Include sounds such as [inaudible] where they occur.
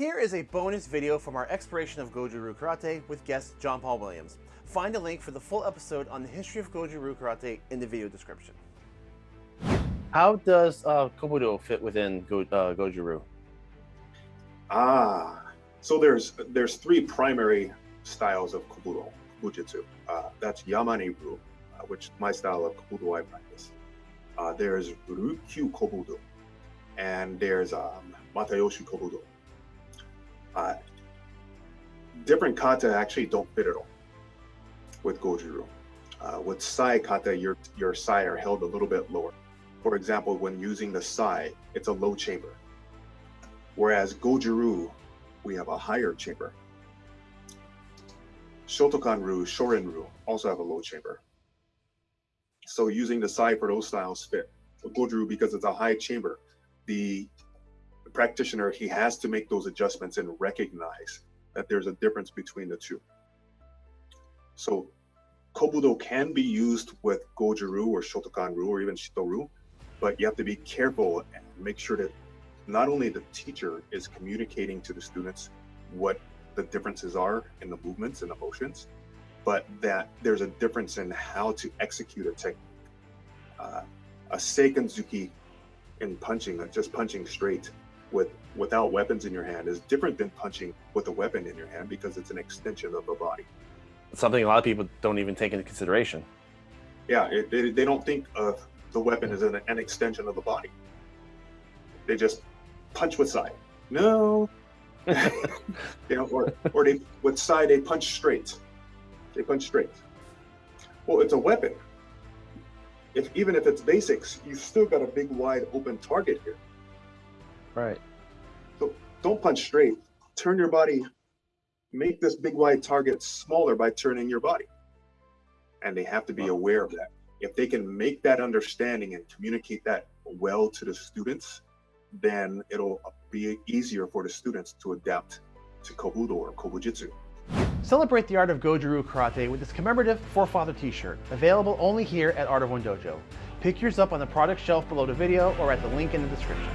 Here is a bonus video from our exploration of Goju-Ryu Karate with guest John Paul Williams. Find a link for the full episode on the history of Goju-Ryu Karate in the video description. How does uh, Kobudo fit within Go, uh, Goju-Ryu? Ah, so there's there's three primary styles of Kobudo, Kobujitsu. Uh, that's Yamane-ryu, uh, which my style of Kobudo I practice. Uh, there's Ryukyu Kobudo, and there's um, Matayoshi Kobudo. Uh, different kata actually don't fit at all with Goju-Ryu. Uh, with Sai kata, your, your Sai are held a little bit lower. For example, when using the Sai, it's a low chamber. Whereas Goju-Ryu, we have a higher chamber. Shotokan-Ryu, Shorin-Ryu also have a low chamber. So using the Sai for those styles fit. Goju-Ryu, because it's a high chamber, the practitioner, he has to make those adjustments and recognize that there's a difference between the two. So Kobudo can be used with Goju-Ryu or Shotokan-Ryu or even Shito-Ryu, but you have to be careful and make sure that not only the teacher is communicating to the students what the differences are in the movements and the motions, but that there's a difference in how to execute a technique. Uh, a Seikenzuki in punching, just punching straight with without weapons in your hand is different than punching with a weapon in your hand because it's an extension of the body. Something a lot of people don't even take into consideration. Yeah, it, they, they don't think of the weapon as an, an extension of the body. They just punch with Sai. No. [laughs] you know, or, or they with Sai they punch straight. They punch straight. Well, it's a weapon. If even if it's basics, you've still got a big wide open target here. Right. So don't punch straight. Turn your body, make this big wide target smaller by turning your body. And they have to be aware of that. If they can make that understanding and communicate that well to the students, then it'll be easier for the students to adapt to Kobudo or Kobujitsu. Celebrate the art of Goju-Ryu Karate with this commemorative Forefather t-shirt, available only here at Art of One Dojo. Pick yours up on the product shelf below the video or at the link in the description.